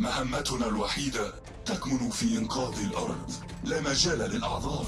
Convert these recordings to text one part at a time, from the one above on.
مهمتنا الوحيدة تكمن في إنقاذ الأرض. لا مجال للأعذار.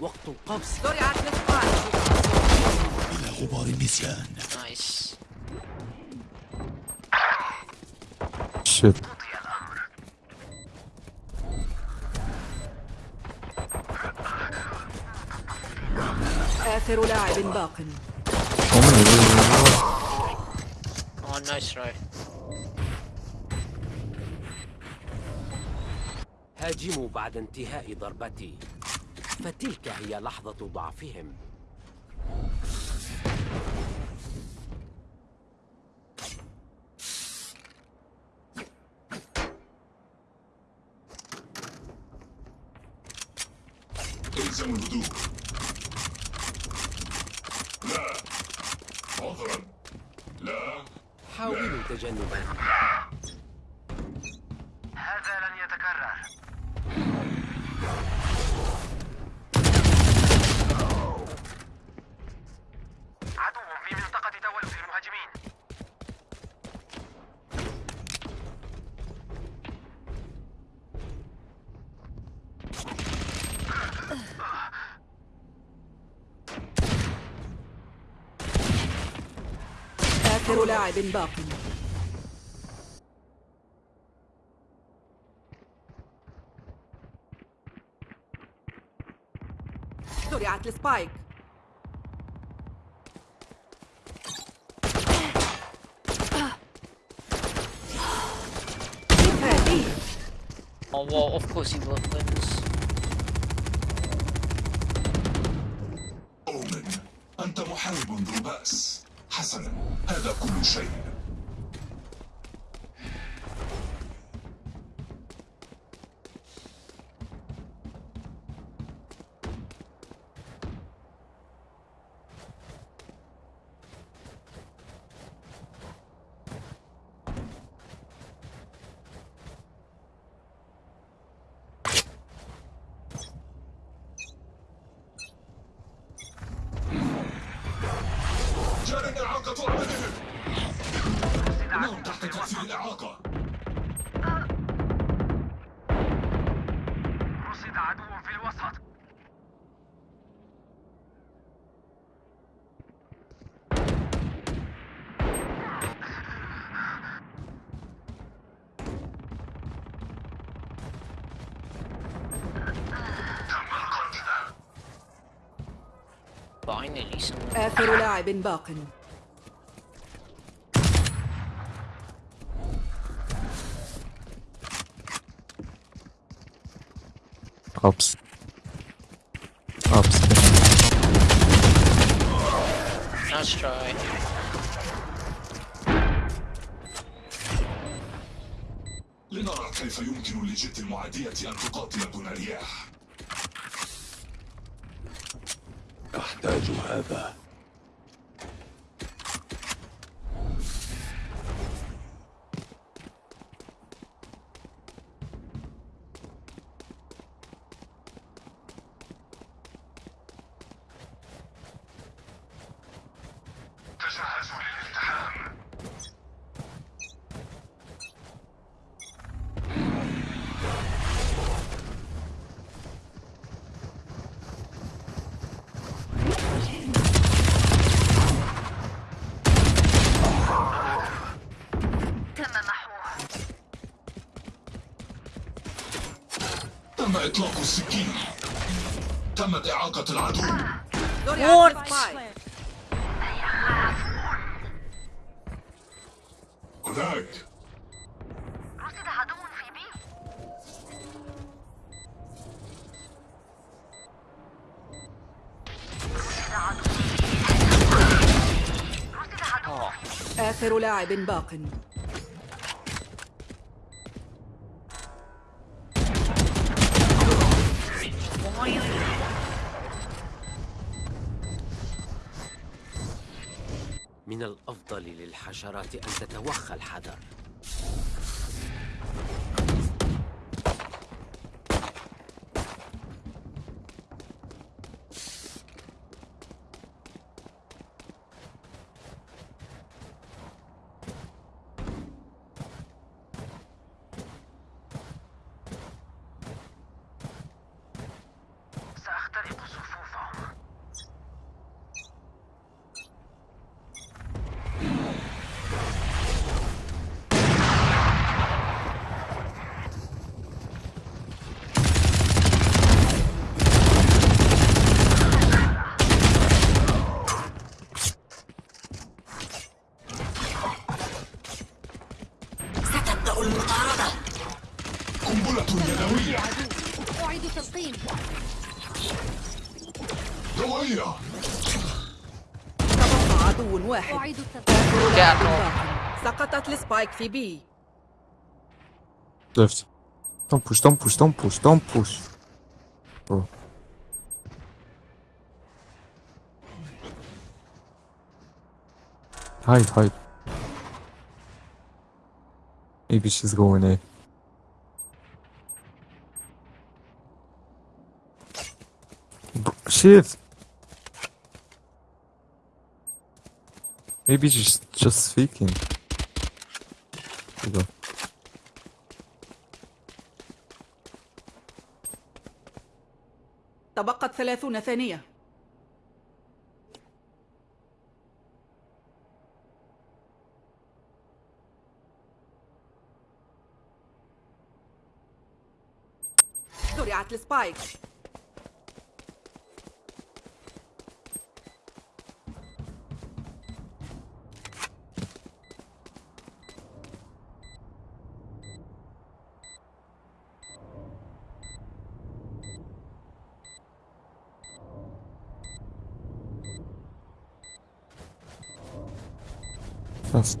وقت القفز إلى غبار النسيان nice. Shit آخر لاعب باق. oh nice try هاجموا بعد انتهاء ضربتي. فتلك هي لحظة ضعفهم الزموا الهدوء لا عذرا لا حاولوا تجنبا هذا لن يتكرر عدو في منطقة تولد المهاجمين آخر لاعب باق. زرعت السبايك. Oh wow, of course he will wins. أؤمن أنت محارب ذو بأس. حسنا هذا كل شيء. آخر لاعب باق. إطلاق السكين. تمت إعاقة العدو. هناك. رصد عدو في بي رصد عدو آخر لاعب باق. للحشرات أن تتوخى الحذر. Spike TB. Left. Don't push, don't push, don't push, don't push. Bro. Hide, hide. Maybe she's going there. Shit! Maybe she's just speaking. تبقت ثلاثون ثانية. زرعت السبايك. Fuck?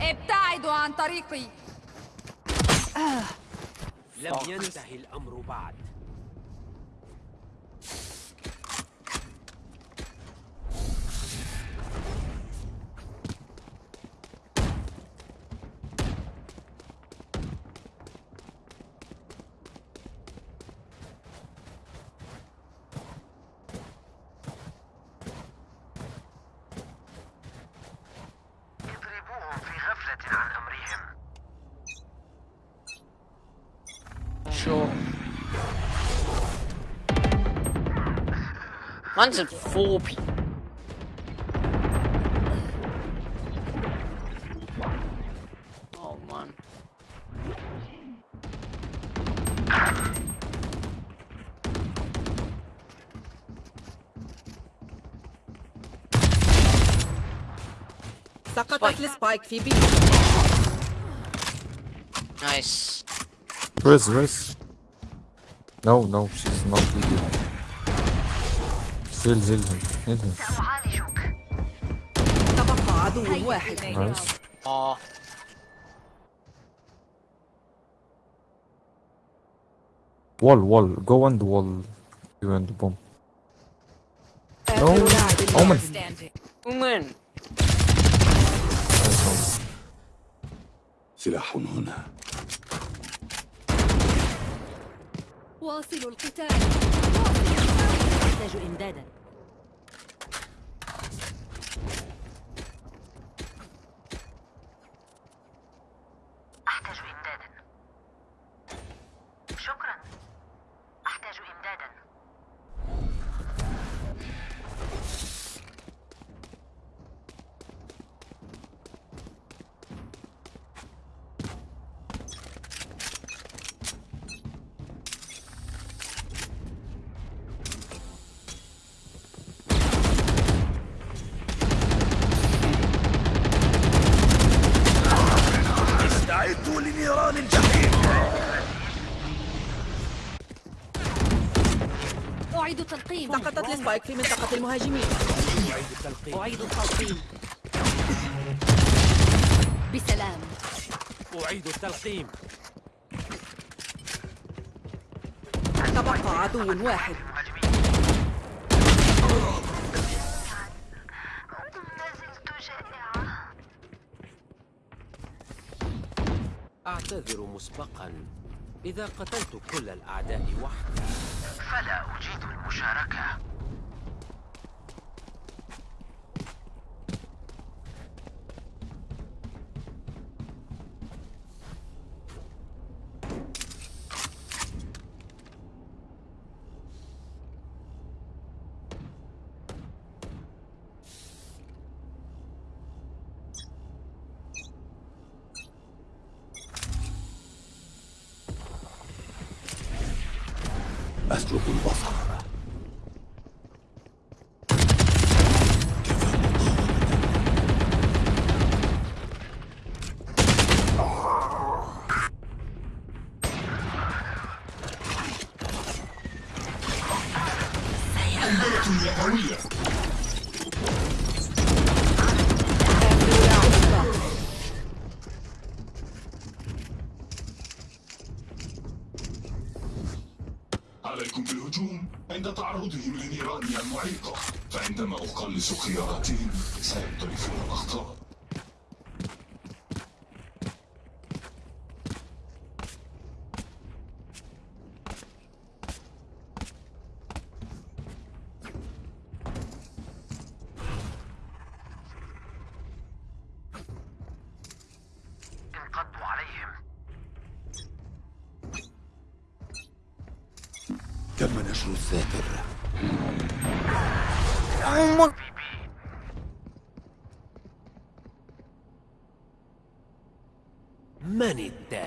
ابتعدوا عن طريقي لم ينتهي الأمر بعد Mine's at four people. Oh man. Sakatlı spike Phoebe. Nice. Where's where's? No, no, she's not leaving. زل زل. زل زل تبقى عدو واحد نايس آه وول وول جو اند وول يو اند بوم اومن اومن سلاح أحتاج إمدادا أحتاج إمدادا شكرا أحتاج إمدادا تلقيم سقطت السبايك في منطقة المهاجمين. أعيد التلقيم أعيد التلقيم. بسلام. أعيد التلقيم. تبقى عدو واحد. أعتذر مسبقا. إذا قتلت كل الأعداء وحدي. فلا أجيد المشاركة أسلك البصر عليكم بالهجوم عند تعرضهم لنيراني المعيقة فعندما أقلص خياراتهم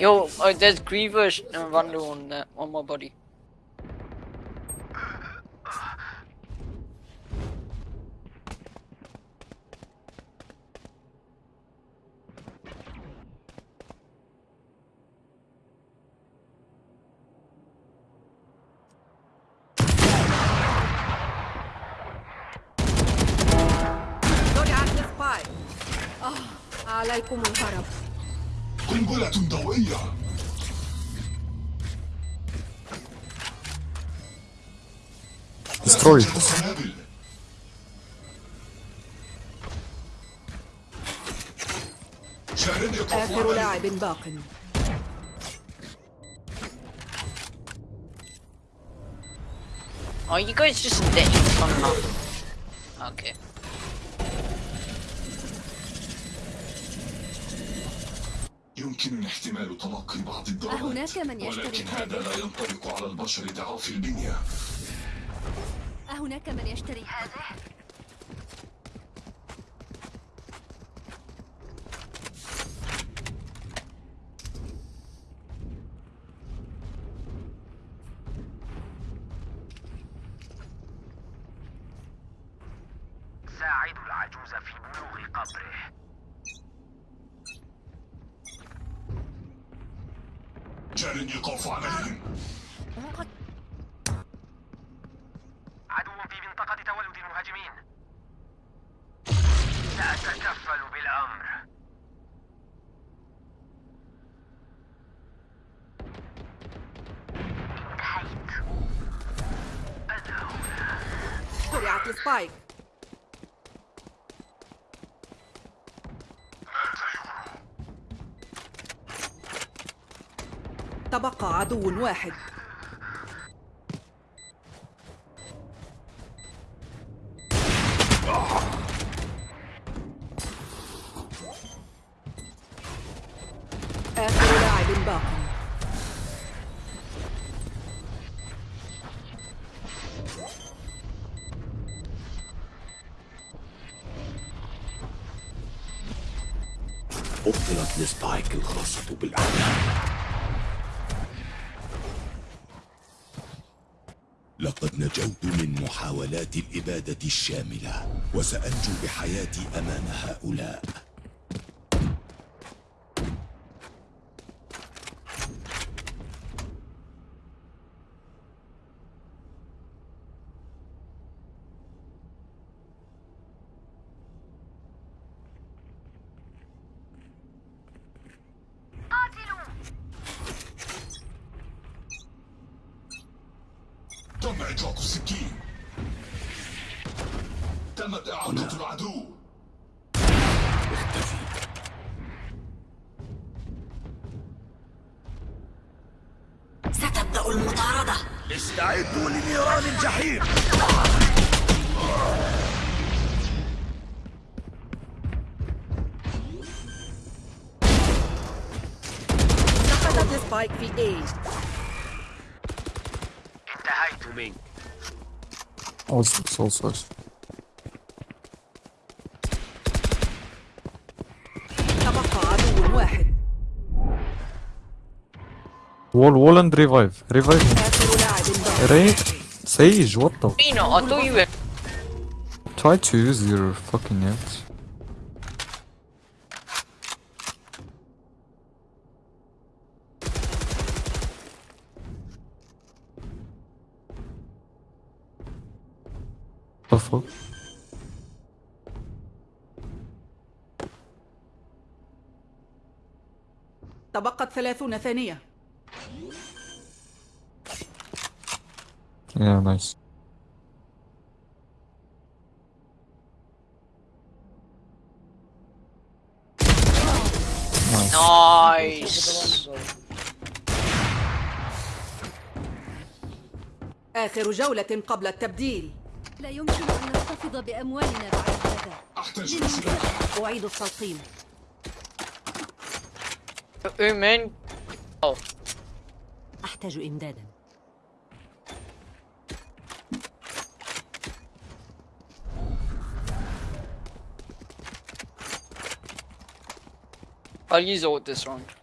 Yo, oh, there's Grievous and Wonder on that, on my body. زرعت السبايك آه عليكم الهرب قنبلة ضوئية يقف آخر. لاعب باق Oh, you guys just come up. Okay. يمكنني احتمال تلقي بعض الضربات أهناك من يشتري ولكن؟ هذا لا ينطبق على البشر ضعاف البنية أهناك من يشتري هذه؟ ساعدوا العجوز في بلوغ قبره جار يقف عليهم عدو في منطقة تولد المهاجمين بالأمر انتهيت أنا هنا. زرعت السبايك. تبقى عدو واحد. القيادة الشاملة وسأنجو بحياتي أمام هؤلاء. ضرب عتاق السكين. تمت إعاقة العدو اختفي ستبدأ المطاردة استعدوا لنيران الجحيم سقطت سبايك في A انتهيت منك so, so. Wall, wall and revive. Revive. آخر لاعب باقي Ray, Sage, what the? Pino, I thought you were. Try to use your fucking ult. The fuck? تبقت ثلاثون ثانية Yeah, nice. Nice. آخر جولة قبل التبديل. لا يمكن أن نحتفظ بأموالنا بعد هذا. أحتاج أعيد التلقيم أحتاج إمدادا. I'll use ult this round.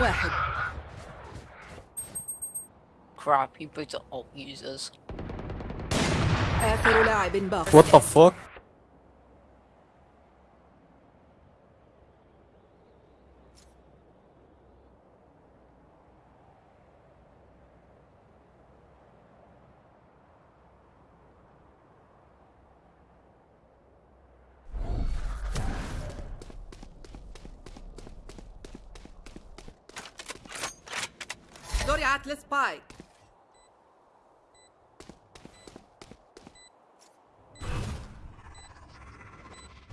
واحد Crap, you both are alt users. آخر لاعب باقي What the fuck? زرعت السبايك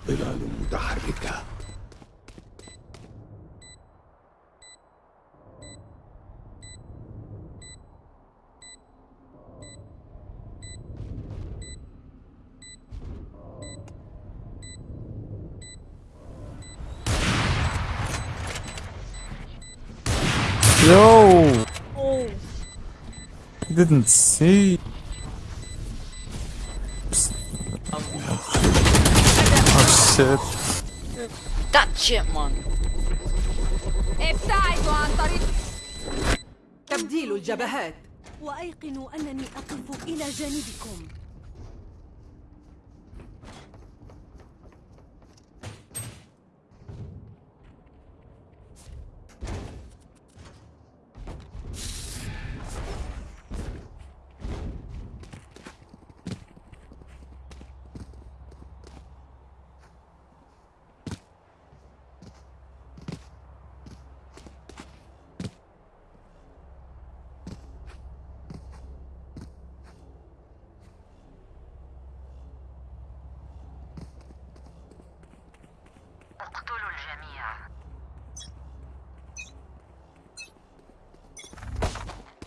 ظلال متحركة Yo! Didn't see. Oh shit. That shit, man. ابتعدوا عن طريق تبديل الجبهات وأيقنوا أنني أقف إلى جانبكم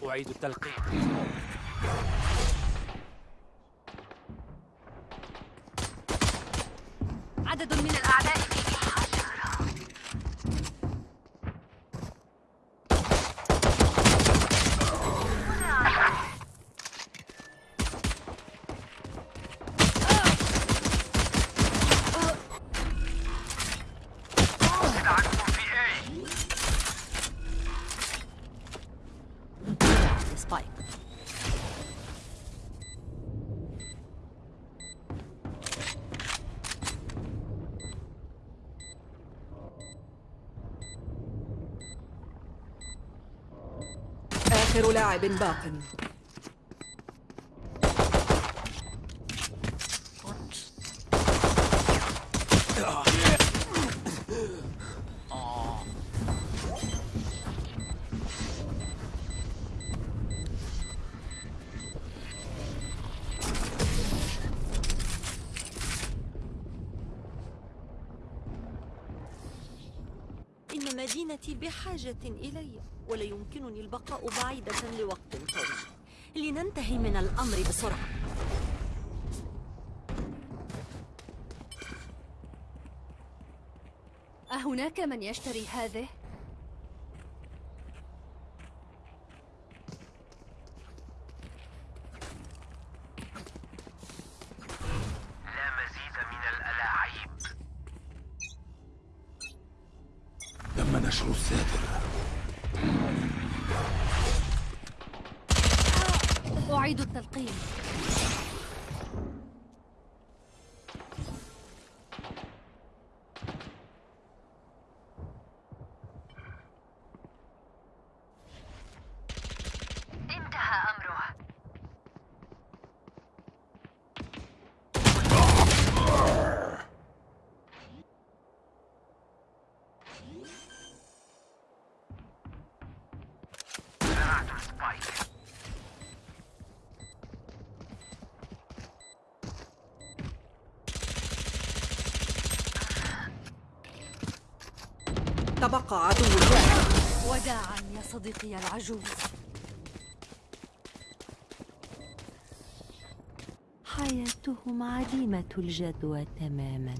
أعيد التلقيم عدد من الأعداء في حشرة السبايك آخر لاعب باق. بحاجة إلي ولا يمكنني البقاء بعيدة لوقت طويل لننتهي من الأمر بسرعة أهناك من يشتري هذه؟ لا مزيد من الألاعيب تم نشر الساتر أعيد التلقيم انتهى أمره زرعت السبايك تبقى عدو واحد وداعا يا صديقي العجوز. حياتهم عديمة الجدوى تماما.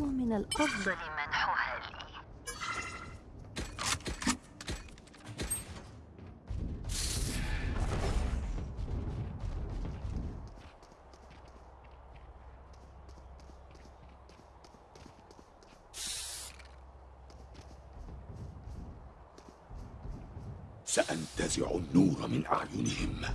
ومن الأفضل منحها لي سأنتزع النور من أعينهم. لا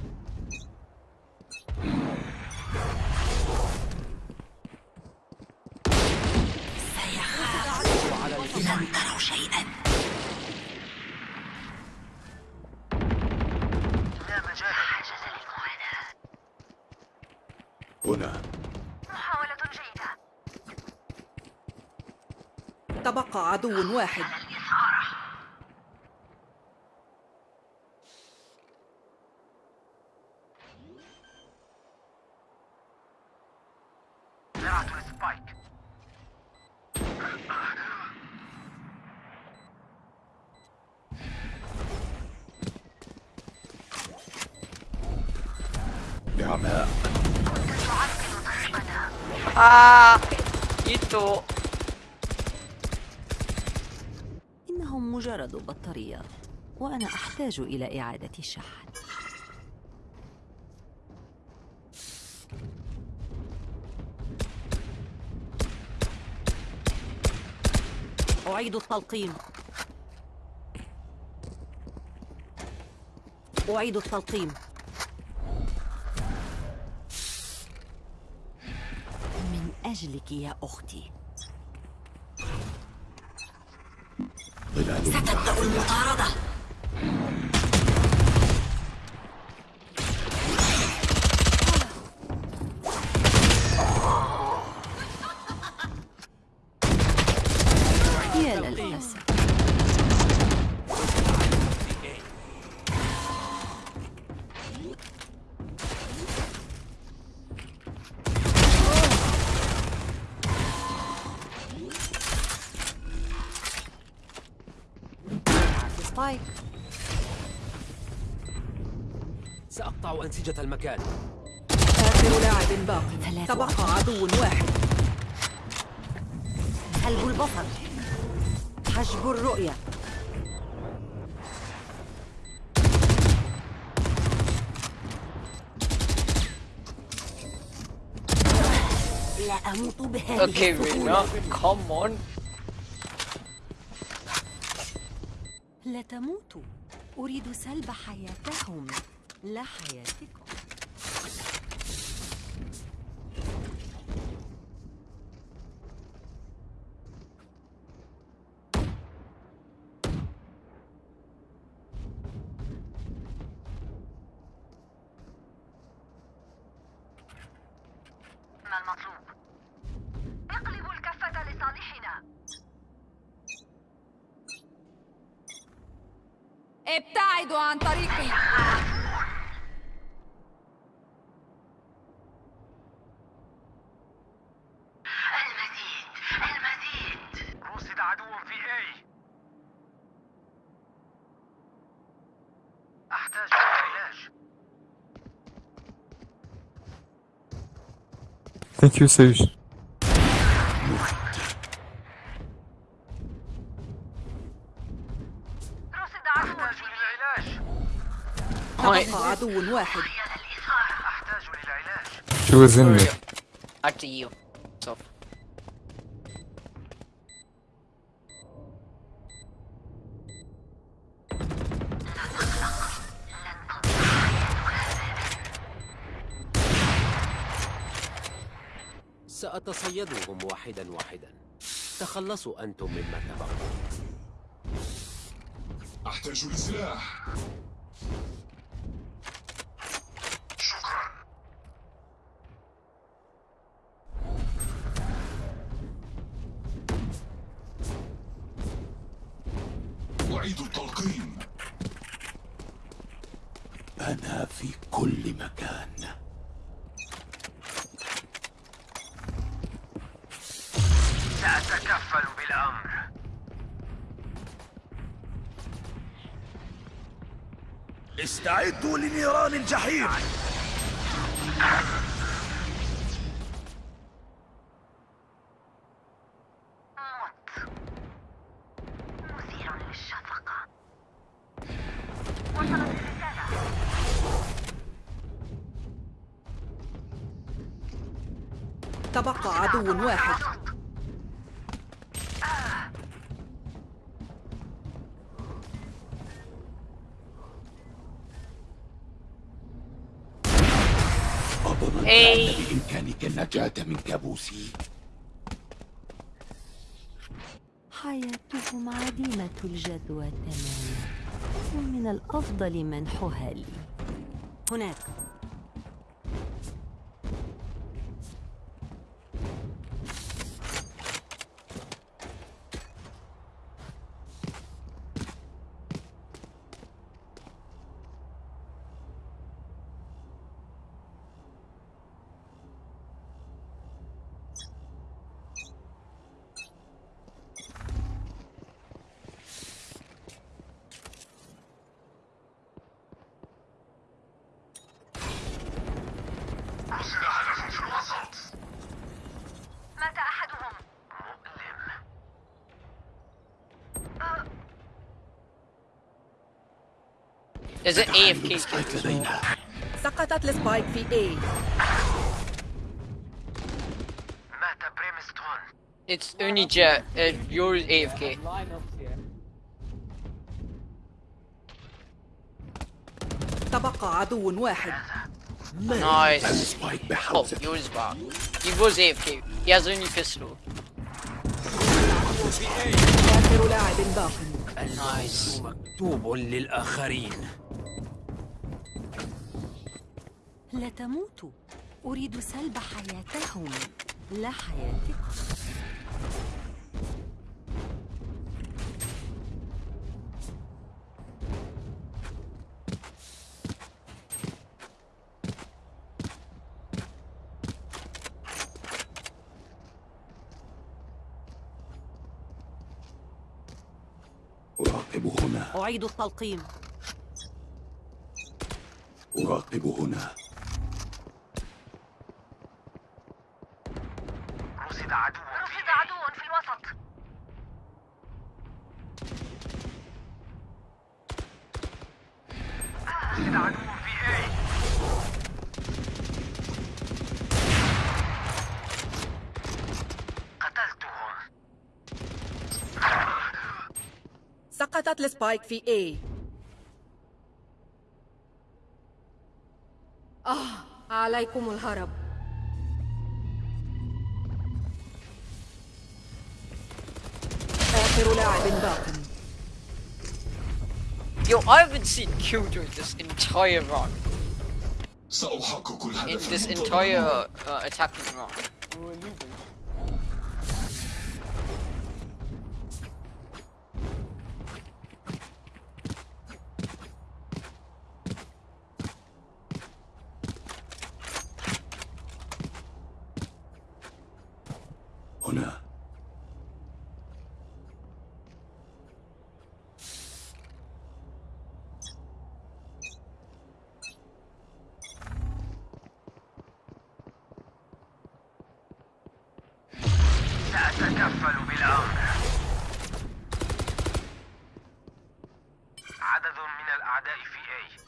مجال حاجة للمعاناة هنا. محاولة جيدة. تبقى عدو واحد. Itu. إنهم مجرد بطاريات وأنا أحتاج إلى إعادة الشحن. أعيد التلقيم. أعيد التلقيم من أجلك يا أختي ستبدأ المطاردة. أنسجة المكان. آخر لاعب باق. ثلاث تبقى عدو واحد. سلب البصر. حجب الرؤية. لا أموت بهذه Okay, السهولة. Rina. Come on. لا تموتوا أريد سلب حياتهم. لحياتكم ما المطلوب؟ اقلبوا الكفة لصالحنا. ابتعدوا عن طريقي. Thank you, Sage. للعلاج She was in me. واحدا واحدا. تخلصوا أنتم مما تبقى أحتاج لسلاح. بالأمر استعدوا لنيران الجحيم. موت. مثير للشفقة. وصلت الرسالة. تبقى عدو واحد. النجاة من كابوسي. حياتهم عديمة الجدوى تماما. ومن الأفضل منحها لي. هناك. There's an AFK. لدينا سقطت السبايك في A مات It's only Jet. Uh, yours AFK. تبقى عدو واحد Nice. Oh, yours back. He was AFK. He has only pistol. آخر لاعب باق Nice. مكتوب للآخرين لا تموتوا أريد سلب حياتهم. لا حياتكم أراقب هنا. أعيد التلقيم. أراقب هنا رصد عدو رصد عدو في الوسط رصد عدو في اي قتلتهم سقطت السبايك في A آه عليكم الهرب آخر لاعب باق Yo, I haven't seen Killjoy this entire run. سأحقق In الهدف this المنتظر. entire uh, attacking run. سأتكفل بالأمر عدد من الأعداء في A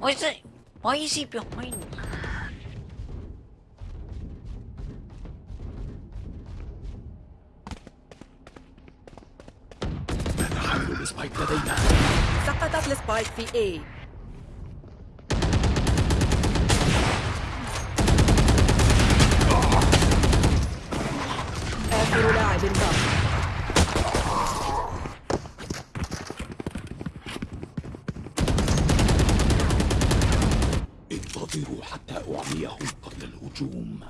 Why is it? Why is he behind me? سقطت السبايك في A آخر لاعب باق انتظروا حتى أعميهم قبل الهجوم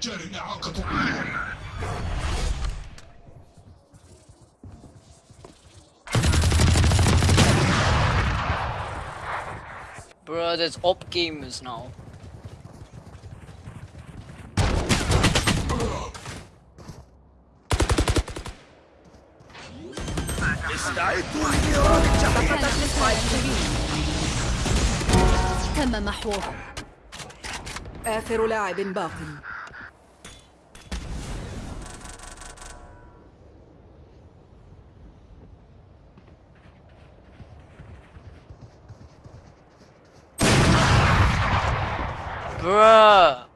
جار إعاقة Bro, there's op gamers now. تم محوه. آخر لاعب باق Bruh.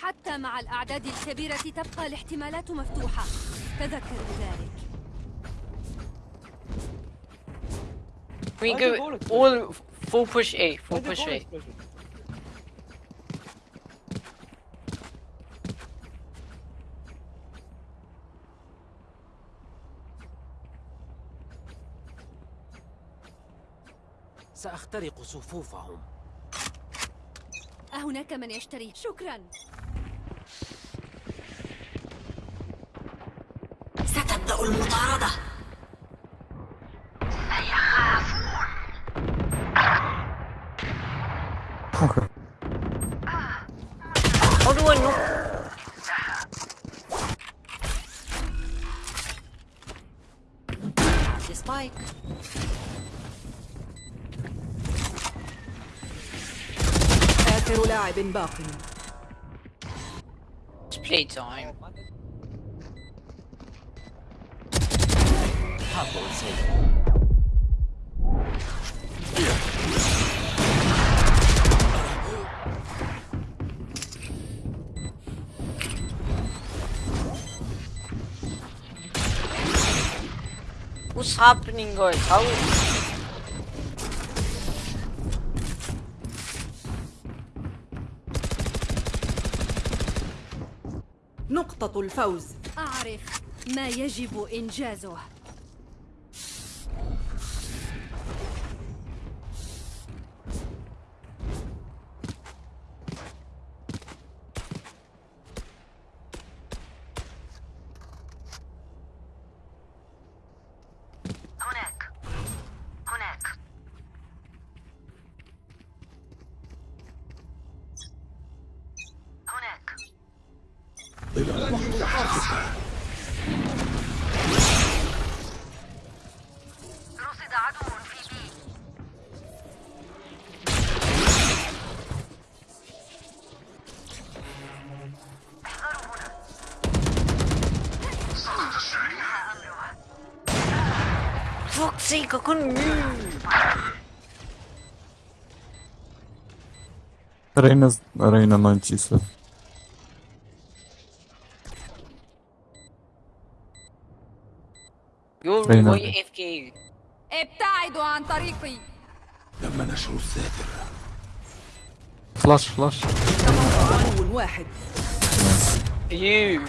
حتى مع الأعداد الكبيرة تبقى الاحتمالات مفتوحة تذكروا ذلك We go all full push A, full push A. سأخترق صفوفهم. أهناك من يشتري. شكرا. ستبدأ المطاردة Okay. How do I know? سبايك آخر لاعب باق It's playtime. حقل سيف What's happening, guys? How? نقطة الفوز. أعرف ما يجب إنجازه. هناك. هناك. هناك ظلال متحركة رصد عدو AFK? ابتعدوا عن طريقي تم نشر الساتر Flash, flash. عدو واحد You.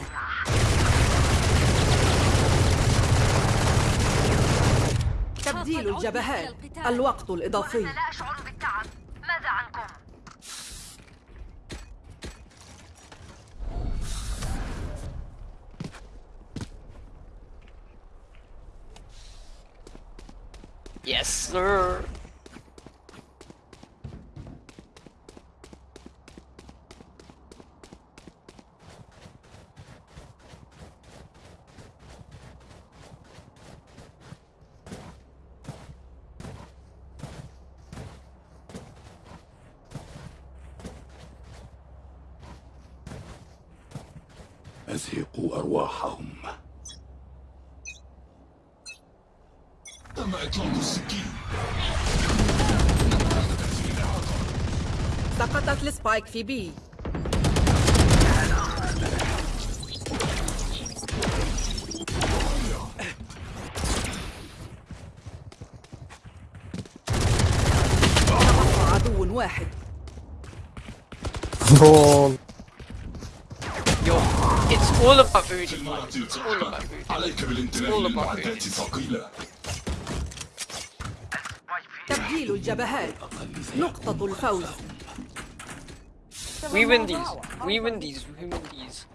تبديل الجبهات. الوقت الإضافي sir. أزهقوا أرواحهم تم إطلاق السكين سقطت ال spike في بي عدو واحد Lol. Yo, it's all about food. في المرة It's all about القادمة food. عليك بالانتباه All about للمعدات food. الثقيلة واي في تبديل الجبهات نقطة الفوز We win these. We win these. We win these.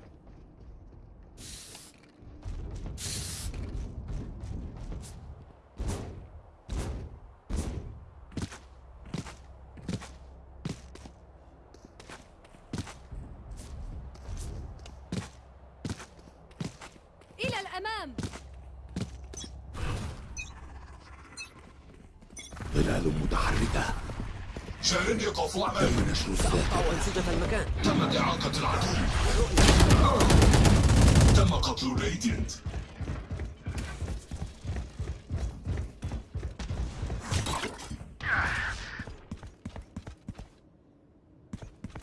إلى الأمام ظلال متحركة تم نشر الساتر أو أنسجة المكان. تمت إعاقة العدو. تم قتل الراديانت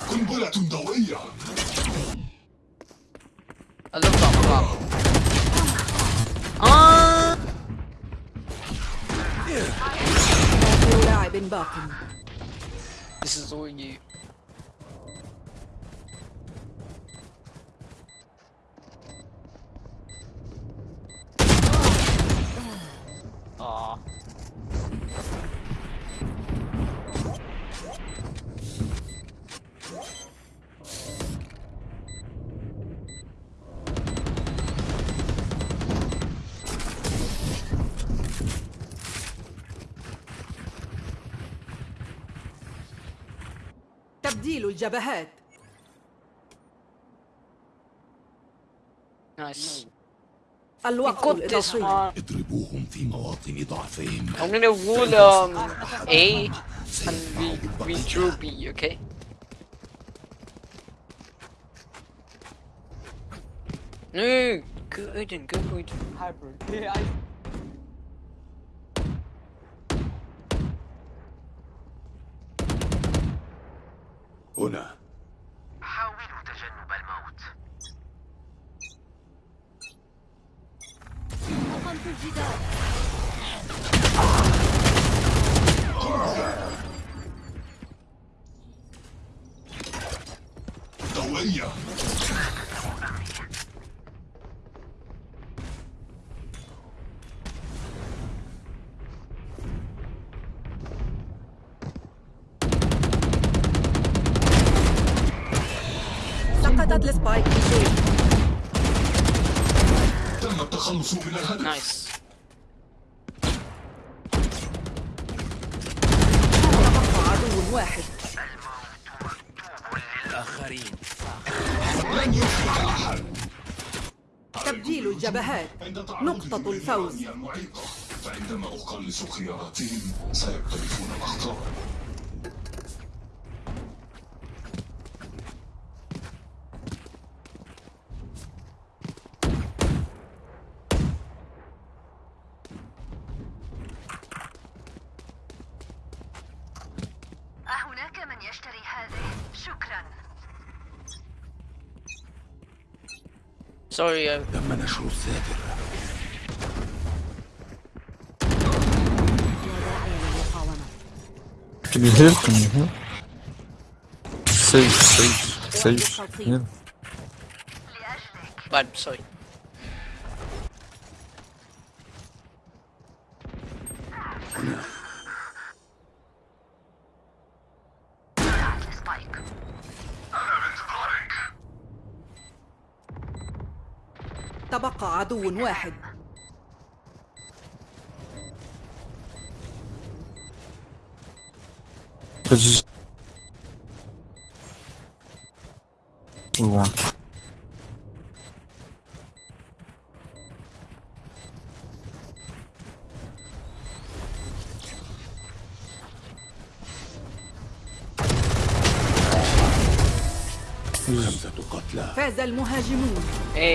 قنبلة ضوئية. flop. Ah! آخر لاعب باق This is all you. Aw. تبديل الجبهات. نايس. الوقت للتصوير اضربوهم في مواطن ضعفهم. أنا نقول اي وي ترو بي أوكي نو جود جود هايبر اي الفوز. فعندما أقلص خياراتهم سيقترفون الأخطاء. أهناك من يشتري هذه؟ شكرا. Sorry, uh, تم نشر الساتر Can you heal? Can you heal? Sage, sage, sage. Heal. bad, sorry. تبقى عدو واحد خمسة قتلى. فاز المهاجمون. Hey.